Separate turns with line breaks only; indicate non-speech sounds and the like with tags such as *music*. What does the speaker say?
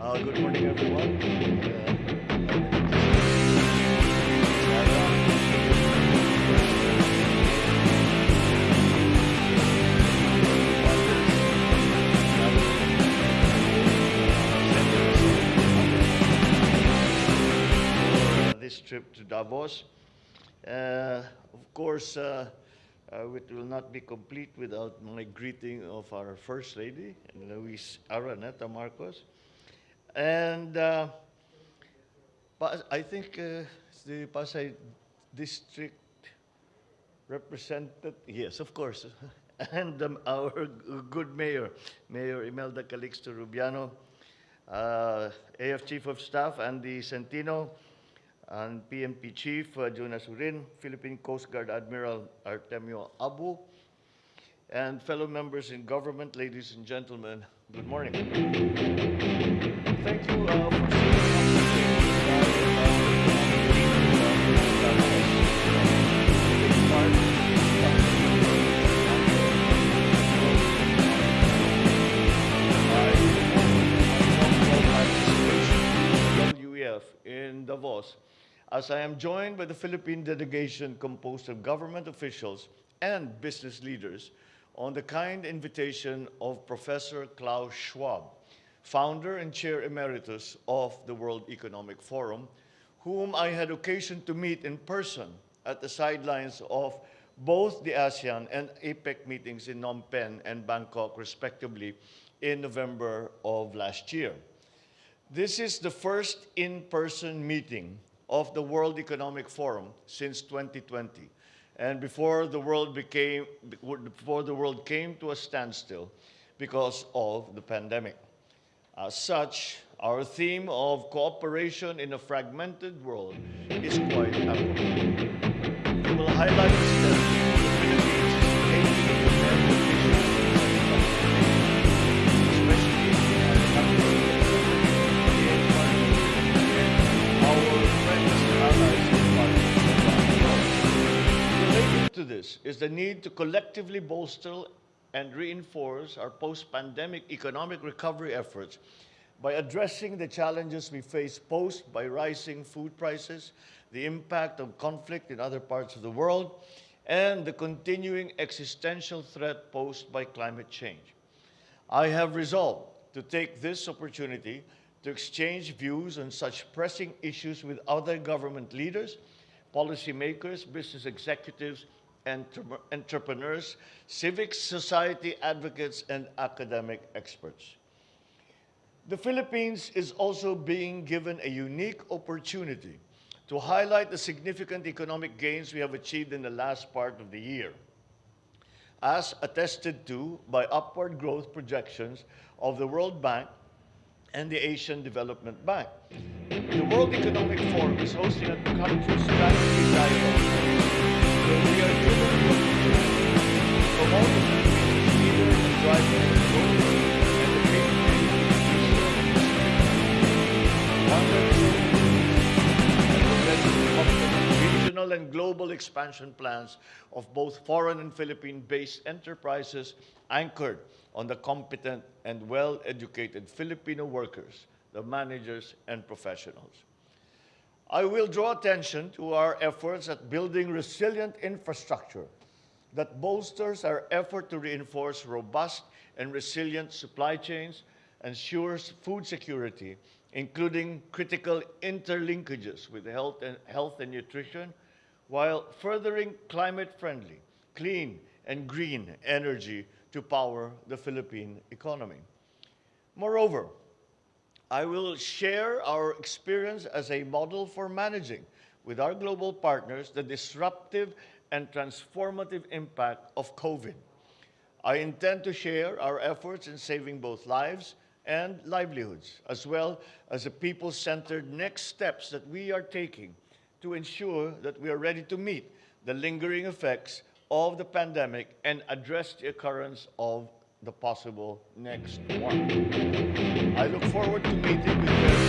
Uh, good morning, everyone. Uh, this trip to Davos. Uh, of course, uh, uh, it will not be complete without my greeting of our First Lady, Louise Araneta Marcos. And uh, I think uh, the Pasay District represented, yes, of course, *laughs* and um, our good mayor, Mayor Imelda Calixto Rubiano, uh, AF Chief of Staff Andy Centino, and PNP Chief uh, Jun Azurin, Philippine Coast Guard Admiral Artemio Abu, and fellow members in government, ladies and gentlemen, good morning. Thank you uh, for sitting up WEF in Davos, as I am joined by the Philippine delegation composed of government officials and business leaders on the kind invitation of Professor Klaus Schwab, founder and chair emeritus of the World Economic Forum, whom I had occasion to meet in person at the sidelines of both the ASEAN and APEC meetings in Phnom Penh and Bangkok, respectively, in November of last year. This is the first in-person meeting of the World Economic Forum since 2020, and before the world became before the world came to a standstill because of the pandemic. As such, our theme of cooperation in a fragmented world is quite apropos. We will highlight is the need to collectively bolster and reinforce our post-pandemic economic recovery efforts by addressing the challenges we face posed by rising food prices, the impact of conflict in other parts of the world, and the continuing existential threat posed by climate change. I have resolved to take this opportunity to exchange views on such pressing issues with other government leaders, policymakers, business executives, entre- entrepreneurs, civic society advocates, and academic experts. The Philippines is also being given a unique opportunity to highlight the significant economic gains we have achieved in the last part of the year as attested to by upward growth projections of the World Bank and the Asian Development Bank. The World Economic Forum is hosting a country strategy dialogue regional and global expansion plans of both foreign and Philippine-based enterprises anchored on the competent and well-educated Filipino workers, the managers and professionals. I will draw attention to our efforts at building resilient infrastructure that bolsters our effort to reinforce robust and resilient supply chains, ensures food security, including critical interlinkages with health and, health and nutrition, while furthering climate-friendly, clean, and green energy to power the Philippine economy. Moreover, I will share our experience as a model for managing with our global partners the disruptive and transformative impact of COVID. I intend to share our efforts in saving both lives and livelihoods, as well as the people-centered next steps that we are taking to ensure that we are ready to meet the lingering effects of the pandemic and address the occurrence of the possible next one. I look forward to meeting with